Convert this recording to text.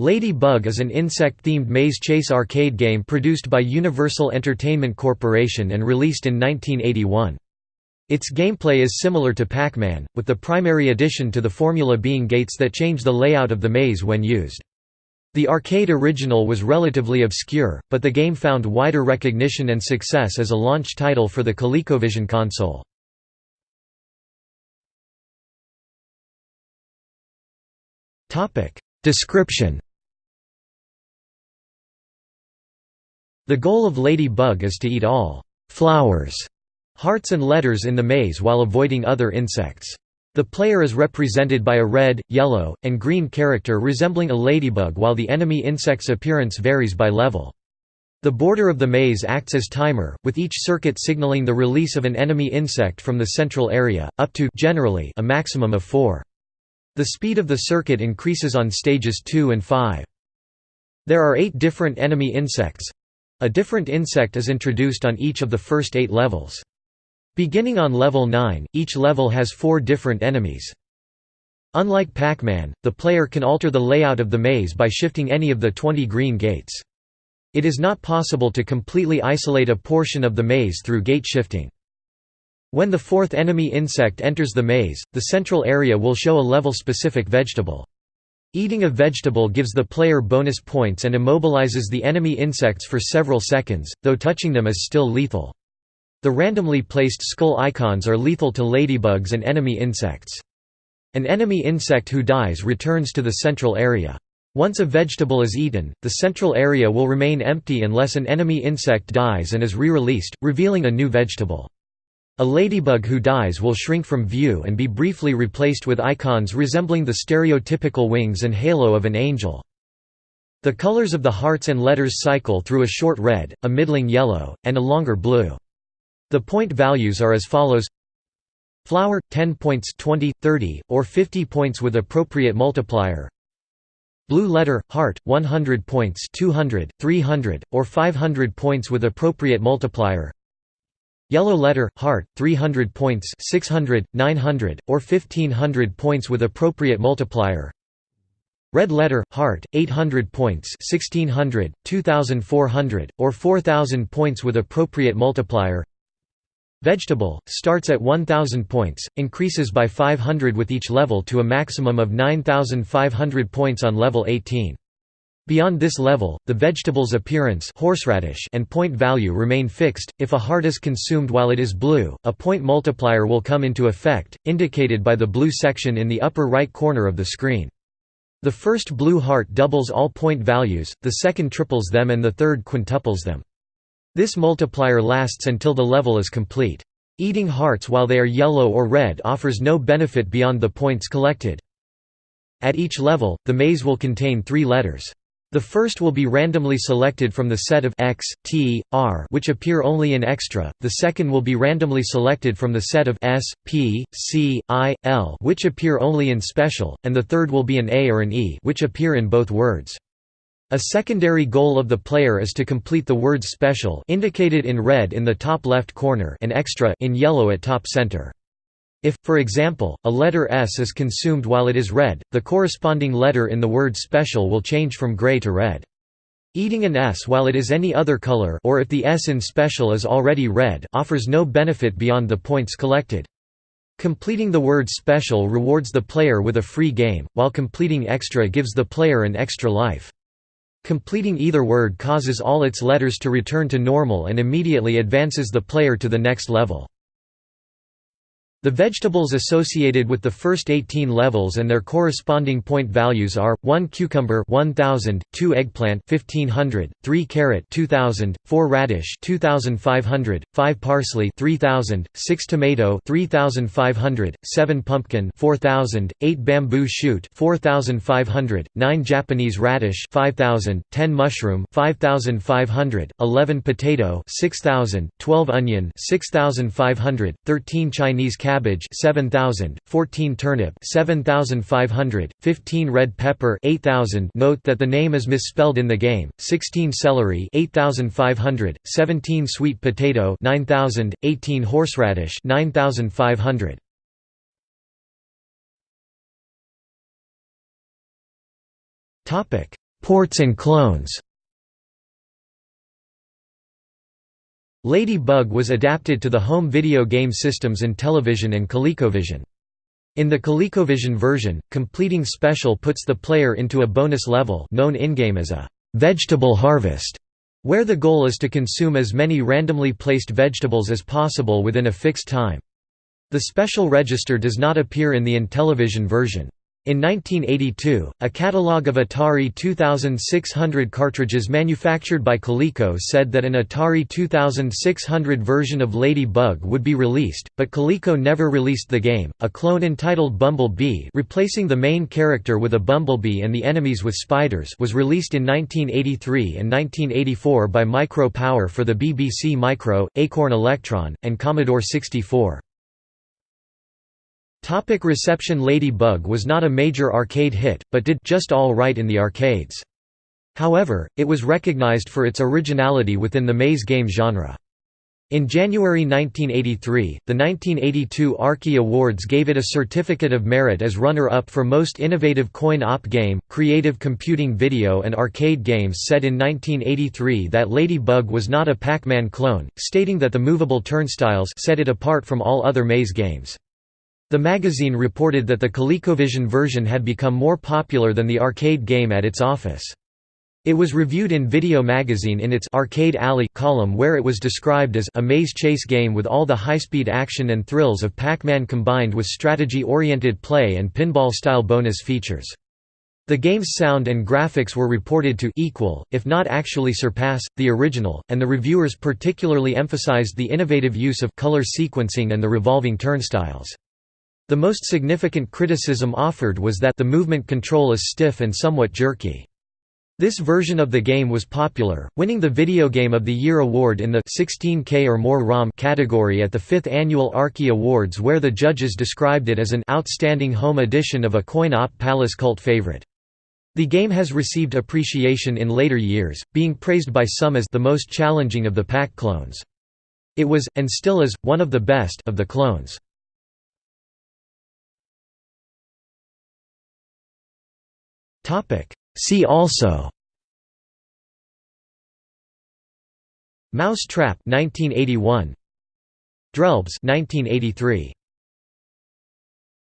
Lady Bug is an insect-themed maze chase arcade game produced by Universal Entertainment Corporation and released in 1981. Its gameplay is similar to Pac-Man, with the primary addition to the formula being gates that change the layout of the maze when used. The arcade original was relatively obscure, but the game found wider recognition and success as a launch title for the ColecoVision console. Description The goal of Lady Bug is to eat all flowers, hearts and letters in the maze while avoiding other insects. The player is represented by a red, yellow, and green character resembling a ladybug while the enemy insect's appearance varies by level. The border of the maze acts as timer, with each circuit signaling the release of an enemy insect from the central area, up to generally a maximum of four. The speed of the circuit increases on stages 2 and 5. There are eight different enemy insects. A different insect is introduced on each of the first eight levels. Beginning on level 9, each level has four different enemies. Unlike Pac-Man, the player can alter the layout of the maze by shifting any of the 20 green gates. It is not possible to completely isolate a portion of the maze through gate shifting. When the fourth enemy insect enters the maze, the central area will show a level-specific vegetable. Eating a vegetable gives the player bonus points and immobilizes the enemy insects for several seconds, though touching them is still lethal. The randomly placed skull icons are lethal to ladybugs and enemy insects. An enemy insect who dies returns to the central area. Once a vegetable is eaten, the central area will remain empty unless an enemy insect dies and is re-released, revealing a new vegetable. A ladybug who dies will shrink from view and be briefly replaced with icons resembling the stereotypical wings and halo of an angel. The colors of the hearts and letters cycle through a short red, a middling yellow, and a longer blue. The point values are as follows Flower, 10 points 20, 30, or 50 points with appropriate multiplier Blue letter, heart, 100 points 200, 300, or 500 points with appropriate multiplier Yellow letter, heart, 300 points 600, 900, or 1500 points with appropriate multiplier Red letter, heart, 800 points 1600, 2400, or 4000 points with appropriate multiplier Vegetable, starts at 1000 points, increases by 500 with each level to a maximum of 9500 points on level 18. Beyond this level, the vegetable's appearance horseradish and point value remain fixed. If a heart is consumed while it is blue, a point multiplier will come into effect, indicated by the blue section in the upper right corner of the screen. The first blue heart doubles all point values, the second triples them and the third quintuples them. This multiplier lasts until the level is complete. Eating hearts while they are yellow or red offers no benefit beyond the points collected. At each level, the maze will contain three letters. The first will be randomly selected from the set of X, T, R which appear only in Extra, the second will be randomly selected from the set of S, P, C, I, L which appear only in Special, and the third will be an A or an E which appear in both words. A secondary goal of the player is to complete the words Special indicated in red in the top left corner and Extra in yellow at top center. If, for example, a letter S is consumed while it is red, the corresponding letter in the word special will change from gray to red. Eating an S while it is any other color or if the S in special is already red offers no benefit beyond the points collected. Completing the word special rewards the player with a free game, while completing extra gives the player an extra life. Completing either word causes all its letters to return to normal and immediately advances the player to the next level. The vegetables associated with the first 18 levels and their corresponding point values are 1 cucumber 1000, 2 eggplant 1500, 3 carrot 2000, 4 radish 2500, 5 parsley 3000, 6 tomato 3500, 7 pumpkin 4000, 8 bamboo shoot 4500, 9 Japanese radish 5000, 10 mushroom 5500, 11 potato 6000, 12 onion 6500, 13 Chinese cabbage cabbage 7000, 14 turnip 7500, 15 red pepper 8000 note that the name is misspelled in the game, 16 celery 8500, 17 sweet potato 9000, 18 horseradish 9500. Topic: Ports and clones Lady Bug was adapted to the home video game systems Intellivision and ColecoVision. In the ColecoVision version, completing special puts the player into a bonus level known in-game as a «vegetable harvest», where the goal is to consume as many randomly placed vegetables as possible within a fixed time. The special register does not appear in the Intellivision version. In 1982, a catalogue of Atari 2600 cartridges manufactured by Coleco said that an Atari 2600 version of Lady Bug would be released, but Coleco never released the game. A clone entitled Bumblebee, replacing the main character with a bumblebee and the enemies with spiders, was released in 1983 and 1984 by Micro Power for the BBC Micro, Acorn Electron, and Commodore 64. Topic reception Lady Bug was not a major arcade hit, but did just all right in the arcades. However, it was recognized for its originality within the maze game genre. In January 1983, the 1982 Arkie Awards gave it a Certificate of Merit as runner-up for Most Innovative Coin-Op Game. Creative Computing Video and Arcade Games said in 1983 that Lady Bug was not a Pac-Man clone, stating that the movable turnstiles set it apart from all other maze games. The magazine reported that the ColecoVision version had become more popular than the arcade game at its office. It was reviewed in Video Magazine in its Arcade Alley column where it was described as a maze chase game with all the high-speed action and thrills of Pac-Man combined with strategy-oriented play and pinball-style bonus features. The game's sound and graphics were reported to equal, if not actually surpass, the original, and the reviewers particularly emphasized the innovative use of color sequencing and the revolving turnstiles. The most significant criticism offered was that the movement control is stiff and somewhat jerky. This version of the game was popular, winning the Video Game of the Year award in the 16K or more ROM category at the 5th annual Arkie Awards where the judges described it as an outstanding home edition of a coin-op palace cult favorite. The game has received appreciation in later years, being praised by some as the most challenging of the Pac clones. It was, and still is, one of the best of the clones. See also. Mouse Trap 1981 Drelbs 1983